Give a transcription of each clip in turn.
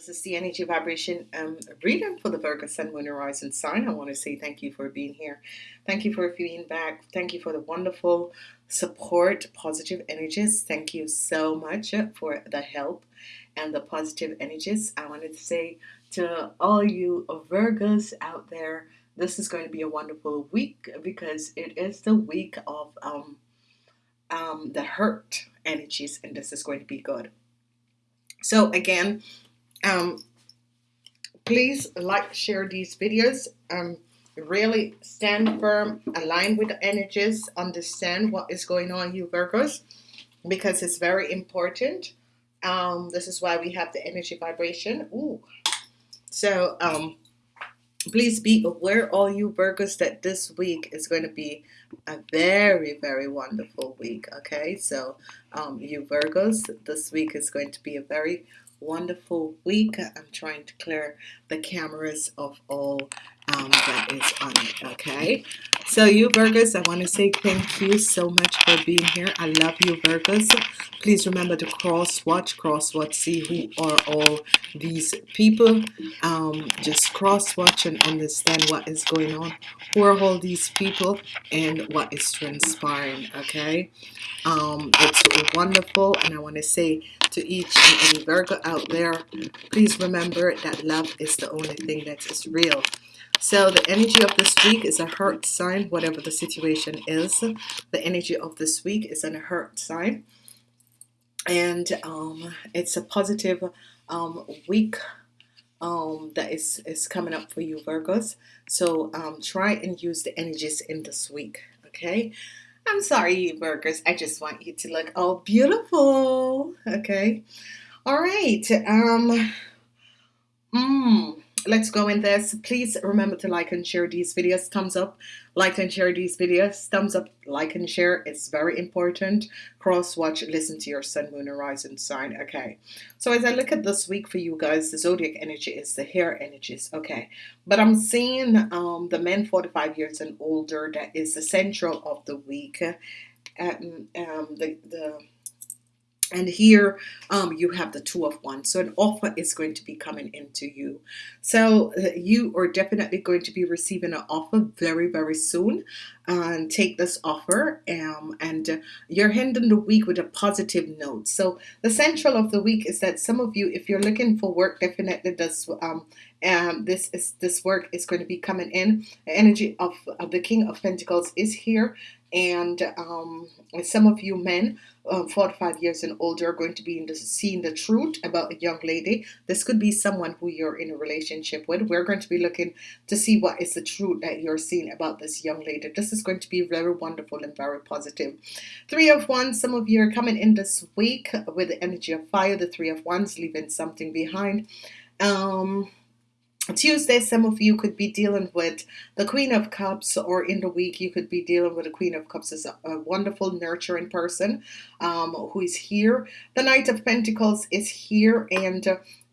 This is the energy vibration um, reading for the Virgo Sun, Moon, Horizon sign. I want to say thank you for being here. Thank you for being back. Thank you for the wonderful support, positive energies. Thank you so much for the help and the positive energies. I wanted to say to all you Virgos out there, this is going to be a wonderful week because it is the week of um, um, the hurt energies, and this is going to be good. So again, um, please like, share these videos. Um, really stand firm, align with the energies, understand what is going on, you Virgos, because it's very important. Um, this is why we have the energy vibration. Ooh. So um, please be aware, all you Virgos, that this week is going to be a very, very wonderful week. Okay, so um, you Virgos, this week is going to be a very wonderful week. I'm trying to clear the cameras of all um, that is on it. Okay, so you Virgos, I want to say thank you so much for being here. I love you Virgos. Please remember to cross watch, cross watch, see who are all these people. Um, just cross watch and understand what is going on. Who are all these people and what is transpiring. Okay, um, it's wonderful, and I want to say to each and every Virgo out there, please remember that love is the only thing that is real. So the energy of this week is a hurt sign, whatever the situation is. The energy of this week is a hurt sign. And um, it's a positive um, week um, that is, is coming up for you Virgos. So um, try and use the energies in this week. Okay. I'm sorry, you Virgos. I just want you to look all beautiful. Okay. All right. Um. Mm, let's go in this. Please remember to like and share these videos. Thumbs up like and share these videos. Thumbs up like and share it's very important. Cross watch listen to your sun moon horizon sign. Okay. So as I look at this week for you guys the zodiac energy is the hair energies. Okay. But I'm seeing um, the men 45 years and older that is the central of the week. Um, um, the, the and here um, you have the two of wands so an offer is going to be coming into you. So uh, you are definitely going to be receiving an offer very very soon. And take this offer um, and you're ending the week with a positive note. So the central of the week is that some of you if you're looking for work definitely this um, um, this is this work is going to be coming in. The energy of, of the King of Pentacles is here and um, some of you men uh, 45 years and older are going to be in the, seeing the truth about a young lady. This could be someone who you're in a relationship with. We're going to be looking to see what is the truth that you're seeing about this young lady. This is going to be very wonderful and very positive. Three of wands some of you are coming in this week with the energy of fire. The three of wands leaving something behind. Um Tuesday, some of you could be dealing with the Queen of Cups, or in the week, you could be dealing with the Queen of Cups as a, a wonderful, nurturing person um, who is here. The Knight of Pentacles is here, and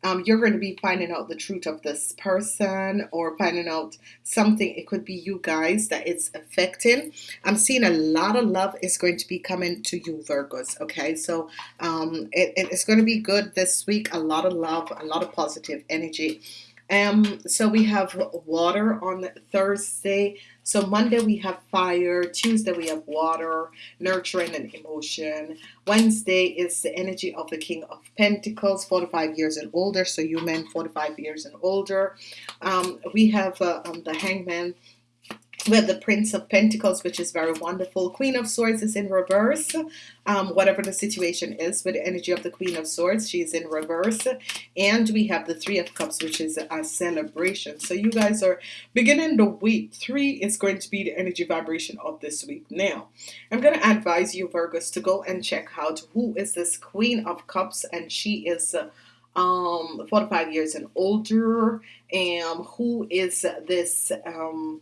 um, you're going to be finding out the truth of this person or finding out something. It could be you guys that it's affecting. I'm seeing a lot of love is going to be coming to you, Virgos. Okay, so um, it, it's going to be good this week. A lot of love, a lot of positive energy. Um, so we have water on Thursday. So Monday we have fire. Tuesday we have water, nurturing and emotion. Wednesday is the energy of the King of Pentacles, 45 years and older. So you men 45 years and older. Um, we have uh, um, the Hangman we have the Prince of Pentacles, which is very wonderful. Queen of Swords is in reverse. Um, whatever the situation is with the energy of the Queen of Swords, she's in reverse. And we have the Three of Cups, which is a celebration. So you guys are beginning the week. Three is going to be the energy vibration of this week. Now, I'm going to advise you, Virgos, to go and check out who is this Queen of Cups. And she is... Uh, um 45 years and older and who is this um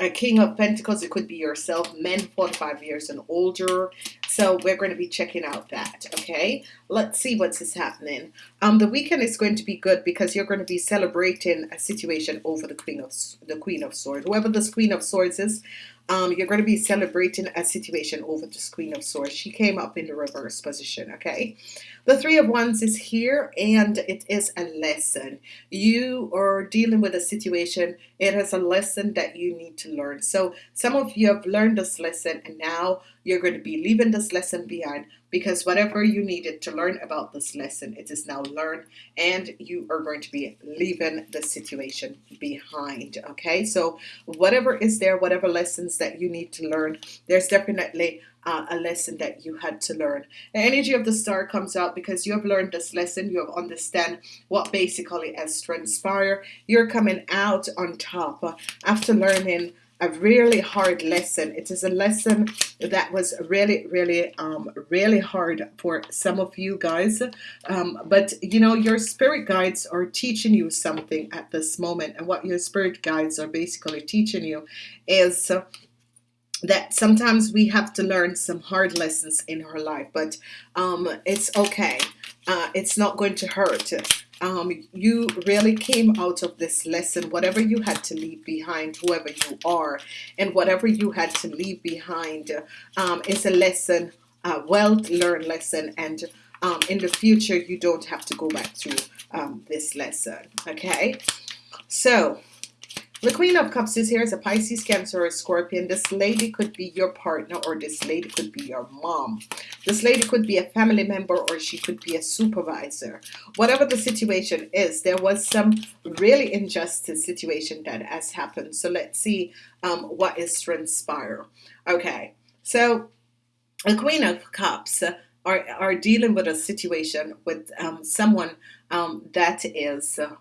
a king of pentacles it could be yourself men 45 years and older. So we're going to be checking out that okay? Let's see what's is happening. Um the weekend is going to be good because you're going to be celebrating a situation over the queen of the queen of swords. Whoever this queen of swords is um, you're going to be celebrating a situation over this Queen of Swords. She came up in the reverse position, okay? The Three of Wands is here and it is a lesson. You are dealing with a situation. It is a lesson that you need to learn. So some of you have learned this lesson and now you're going to be leaving this lesson behind because whatever you needed to learn about this lesson, it is now learned and you are going to be leaving the situation behind. Okay, so whatever is there, whatever lessons that you need to learn, there's definitely uh, a lesson that you had to learn. The energy of the star comes out because you have learned this lesson. You have understand what basically has transpired. You're coming out on top uh, after learning a really hard lesson. It is a lesson that was really, really, um, really hard for some of you guys. Um, but you know, your spirit guides are teaching you something at this moment, and what your spirit guides are basically teaching you is. Uh, that sometimes we have to learn some hard lessons in our life, but um, it's okay. Uh, it's not going to hurt um, you really came out of this lesson, whatever you had to leave behind, whoever you are, and whatever you had to leave behind um, is a lesson, a well-learned lesson, and um, in the future you don't have to go back through um, this lesson. Okay, so the Queen of Cups is here as a Pisces, Cancer, or Scorpion. This lady could be your partner or this lady could be your mom. This lady could be a family member or she could be a supervisor. Whatever the situation is, there was some really injustice situation that has happened. So let's see um, what is transpire. Okay, so the Queen of Cups are, are dealing with a situation with um, someone um, that is... Uh,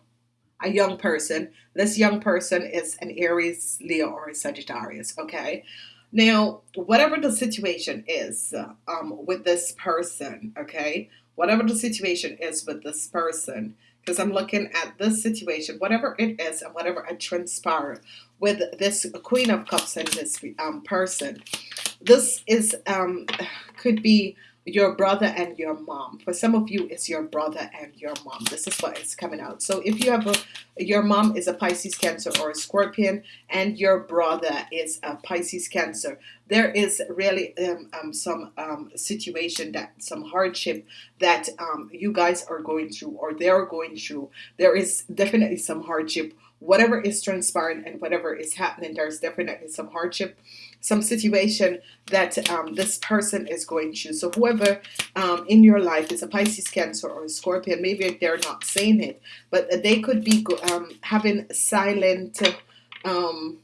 a young person. This young person is an Aries, Leo, or a Sagittarius. Okay. Now, whatever the situation is um, with this person, okay, whatever the situation is with this person, because I'm looking at this situation, whatever it is and whatever I transpire with this Queen of Cups and this um, person, this is um, could be your brother and your mom. For some of you, it's your brother and your mom. This is what is coming out. So if you have a, your mom is a Pisces Cancer or a Scorpion, and your brother is a Pisces Cancer, there is really um, um, some um, situation that some hardship that um, you guys are going through or they're going through. There is definitely some hardship. Whatever is transpiring and whatever is happening, there's definitely some hardship some situation that um, this person is going through. So whoever um, in your life is a Pisces, Cancer, or a Scorpion, maybe they're not saying it, but they could be um, having silent, um,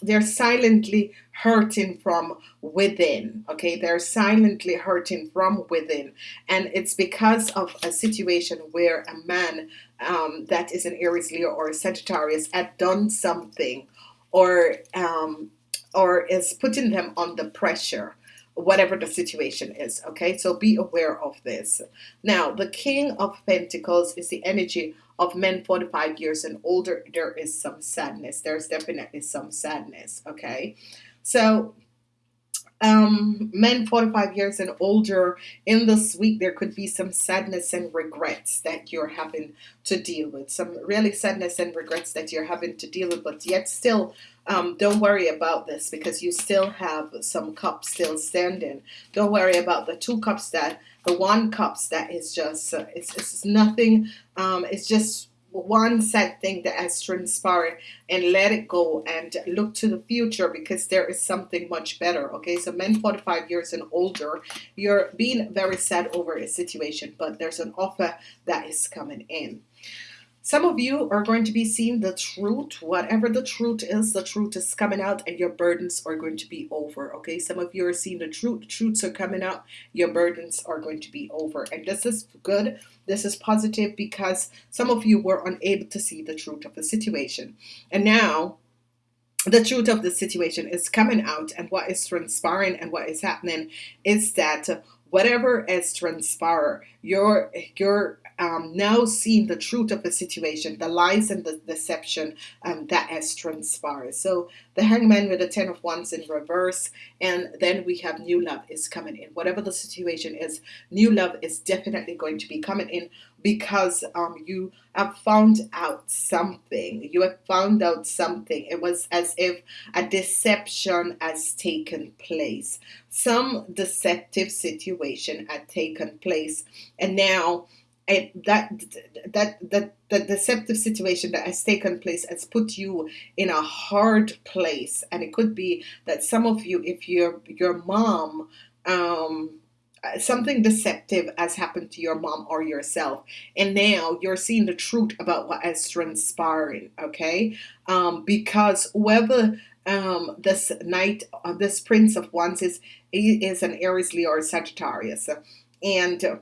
they're silently hurting from within. Okay, they're silently hurting from within, and it's because of a situation where a man um, that is an Aries, Leo, or a Sagittarius had done something or um, or is putting them under pressure whatever the situation is okay? So be aware of this. Now the king of pentacles is the energy of men 45 years and older. There is some sadness. There's definitely some sadness okay? So um, men 45 years and older in this week there could be some sadness and regrets that you're having to deal with. Some really sadness and regrets that you're having to deal with but yet still um, don't worry about this because you still have some cups still standing. Don't worry about the two cups that the one cups that is just uh, it's, it's nothing um, it's just one sad thing that has transpired and let it go and look to the future because there is something much better okay? So men 45 years and older you're being very sad over a situation but there's an offer that is coming in some of you are going to be seeing the truth. Whatever the truth is, the truth is coming out and your burdens are going to be over. Okay, some of you are seeing the truth. Truths are coming out. Your burdens are going to be over. And this is good. This is positive because some of you were unable to see the truth of the situation. And now the truth of the situation is coming out and what is transpiring and what is happening is that whatever is transpired, your your um, now seeing the truth of the situation, the lies and the deception um, that has transpired. So the hangman with the ten of wands in reverse, and then we have new love is coming in. Whatever the situation is, new love is definitely going to be coming in. Because um, you have found out something. You have found out something. It was as if a deception has taken place. Some deceptive situation had taken place, and now it, that that that the deceptive situation that has taken place has put you in a hard place, and it could be that some of you, if your your mom um, something deceptive has happened to your mom or yourself and now you're seeing the truth about what is transpiring okay? Um, because whoever um, this knight uh, this prince of wands is is an aries leo or sagittarius and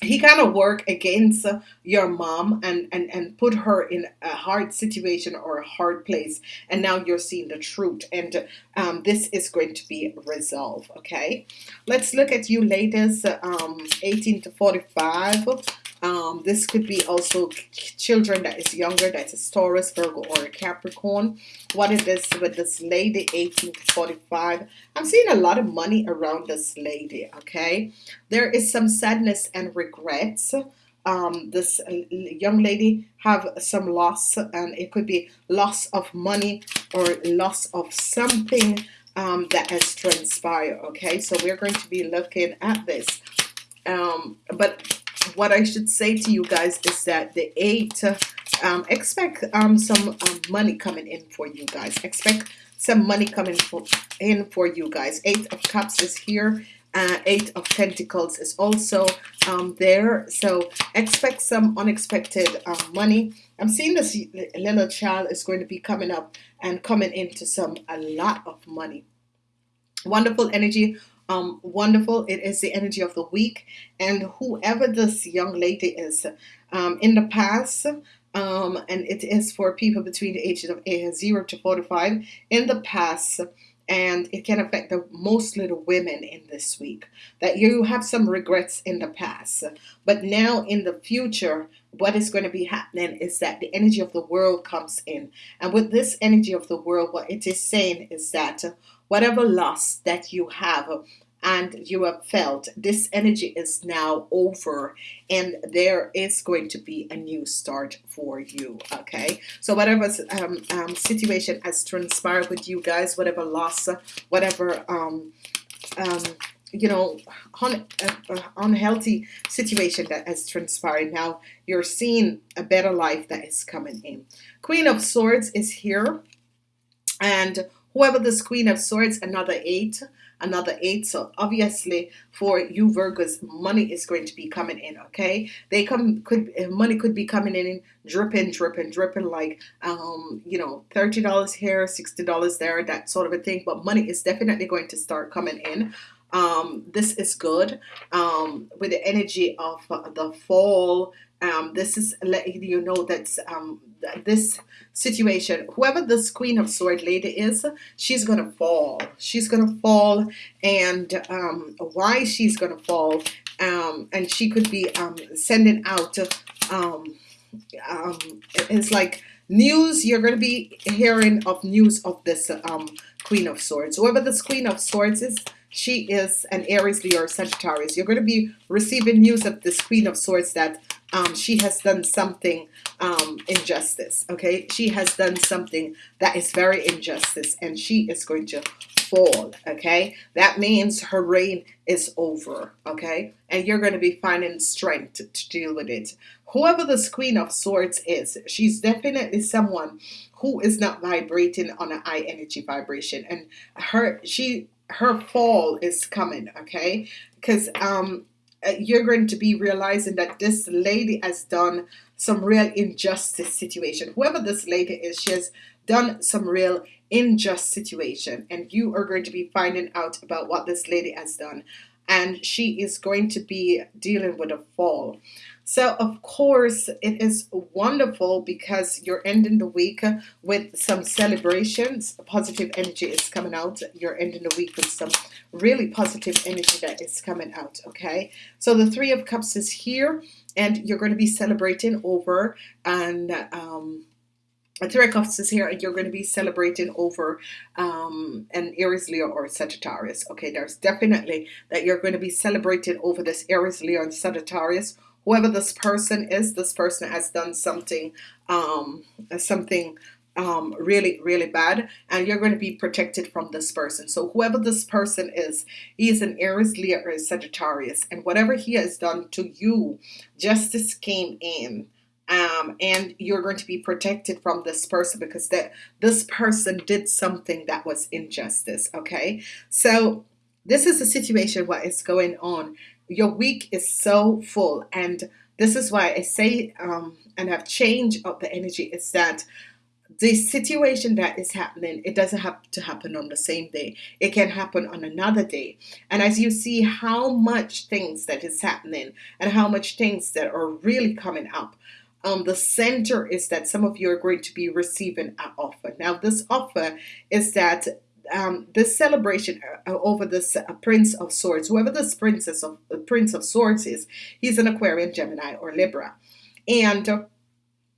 he kind of work against your mom and, and and put her in a hard situation or a hard place and now you're seeing the truth and um, this is going to be resolved okay? Let's look at you ladies um, 18 to 45 um, this could be also children that is younger, that is Taurus, Virgo, or Capricorn. What is this with this lady, 18 to 45? I'm seeing a lot of money around this lady, okay? There is some sadness and regrets. Um, this young lady have some loss, and it could be loss of money or loss of something um, that has transpired, okay? So we're going to be looking at this. Um, but what I should say to you guys is that the eight, um, expect um, some um, money coming in for you guys. Expect some money coming for, in for you guys. Eight of Cups is here. Uh, eight of Pentacles is also um, there. So expect some unexpected uh, money. I'm seeing this little child is going to be coming up and coming into some a lot of money. Wonderful energy um, wonderful. It is the energy of the week. And whoever this young lady is, um, in the past, um, and it is for people between the ages of 0 to 45, in the past, and it can affect the mostly the women in this week that you have some regrets in the past but now in the future what is going to be happening is that the energy of the world comes in and with this energy of the world what it is saying is that whatever loss that you have and you have felt this energy is now over and there is going to be a new start for you okay? So whatever um, um, situation has transpired with you guys whatever loss whatever um, um you know un, uh, unhealthy situation that has transpired now you're seeing a better life that is coming in. Queen of Swords is here and whoever this Queen of Swords another eight another eight. So obviously for you Virgos money is going to be coming in okay? They come could money could be coming in dripping dripping dripping like um you know $30 here $60 there that sort of a thing. But money is definitely going to start coming in. Um this is good. Um with the energy of uh, the fall um, this is letting you know that um, this situation, whoever this Queen of Sword lady is, she's gonna fall. She's gonna fall, and um, why she's gonna fall, um, and she could be um, sending out. Um, it's like news. You're gonna be hearing of news of this Queen of Swords. Whoever this Queen of Swords is, she is an Aries, Leo, or Sagittarius. You're to be receiving news of this Queen of Swords that um, she has done something um, injustice. Okay, she has done something that is very injustice, and she is going to fall. Okay, that means her reign is over. Okay, and you're going to be finding strength to, to deal with it. Whoever this Queen of Swords is, she's definitely someone who is not vibrating on a high energy vibration, and her she her fall is coming. Okay, because um Uh, you're going to be realizing that this lady has done some real injustice situation. Whoever this lady is, she has done some real unjust situation and you are going to be finding out about what this lady has done and she is going to be dealing with a fall so of course it is wonderful because you're ending the week with some celebrations. Positive energy is coming out. You're ending the week with some really positive energy that is coming out. Okay, so the Three of Cups is here, and you're going to be celebrating over and. Um, Three of Cups is here, and you're going to be celebrating over um, an Aries, Leo, or Sagittarius. Okay, there's definitely that you're going to be celebrating over this Aries, Leo, and Sagittarius whoever this person is this person has done something um, something um, really, really bad, and you're going to be protected from this person. So, whoever this person is, he is an Aries, Leo, or Sagittarius, and whatever he has done to you, justice came in. Um, and you're going to be protected from this person because that this person did something that was injustice. Okay, so this is the situation. What is going on? Your week is so full, and this is why I say um, and have changed up the energy. Is that the situation that is happening, it doesn't have to happen on the same day. It can happen on another day. And as you see how much things that is happening and how much things that are really coming up, um, the center is that some of you are going to be receiving an offer. Now, this offer is that um, this celebration uh, over this uh, Prince of Swords, whoever this Princess of uh, Prince of Swords is, he's an Aquarian, Gemini, or Libra, and uh,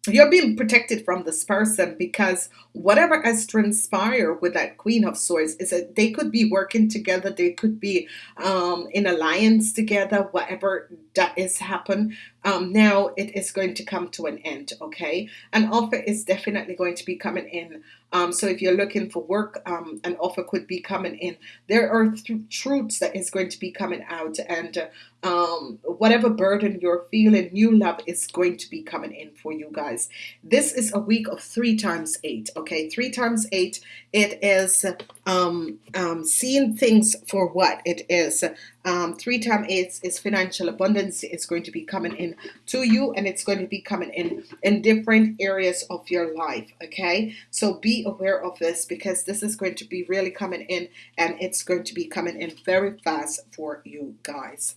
you're being protected from this person because whatever has transpired with that queen of swords is that they could be working together. They could be um, in alliance together whatever that is happen um, now it is going to come to an end okay an offer is definitely going to be coming in um, so if you're looking for work, um, an offer could be coming in. There are th- truths that is going to be coming out, and uh, whatever burden you're feeling, new love is going to be coming in for you guys. This is a week of three times eight. Okay, three times eight. It is um, um, seeing things for what it is. Um, three times eight is financial abundance. It's going to be coming in to you, and it's going to be coming in in different areas of your life. Okay, so be aware of this because this is going to be really coming in, and it's going to be coming in very fast for you guys.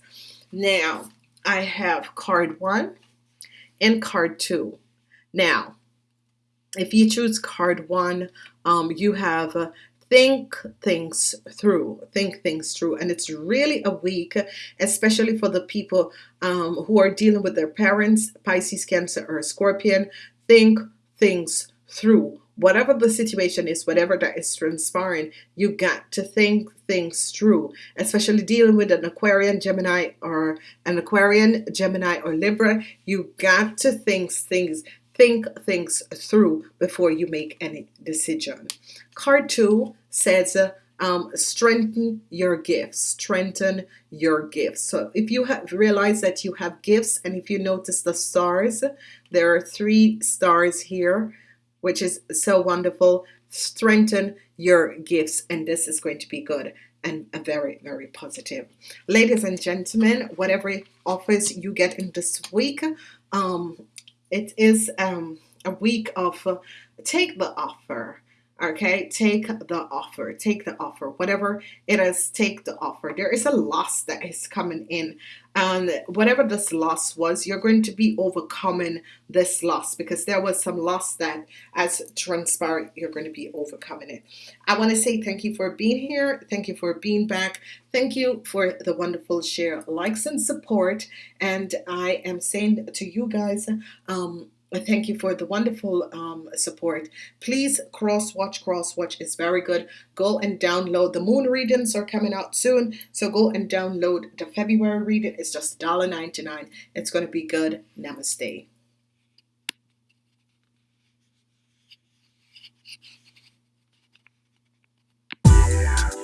Now, I have card one and card two. Now, if you choose card one, um, you have uh, think things through think things through. And it's really a week especially for the people um, who are dealing with their parents pisces cancer or scorpion. Think things through. Whatever the situation is whatever that is transpiring you got to think things through especially dealing with an aquarian gemini or an aquarian gemini or libra. You got to think things think things through before you make any decision. Card two says, um, strengthen your gifts, strengthen your gifts. So if you have realized that you have gifts, and if you notice the stars, there are three stars here, which is so wonderful. Strengthen your gifts, and this is going to be good and a very, very positive. Ladies and gentlemen, whatever offers you get in this week, um, it is um, a week of uh, take the offer okay? Take the offer take the offer whatever it is take the offer. There is a loss that is coming in and whatever this loss was you're going to be overcoming this loss because there was some loss that as transpired you're going to be overcoming it. I want to say thank you for being here thank you for being back thank you for the wonderful share likes and support and I am saying to you guys um thank you for the wonderful um, support. Please cross watch. Cross watch is very good. Go and download. The moon readings are coming out soon, so go and download the February reading. It's just $1.99. It's going to be good. Namaste. Yeah.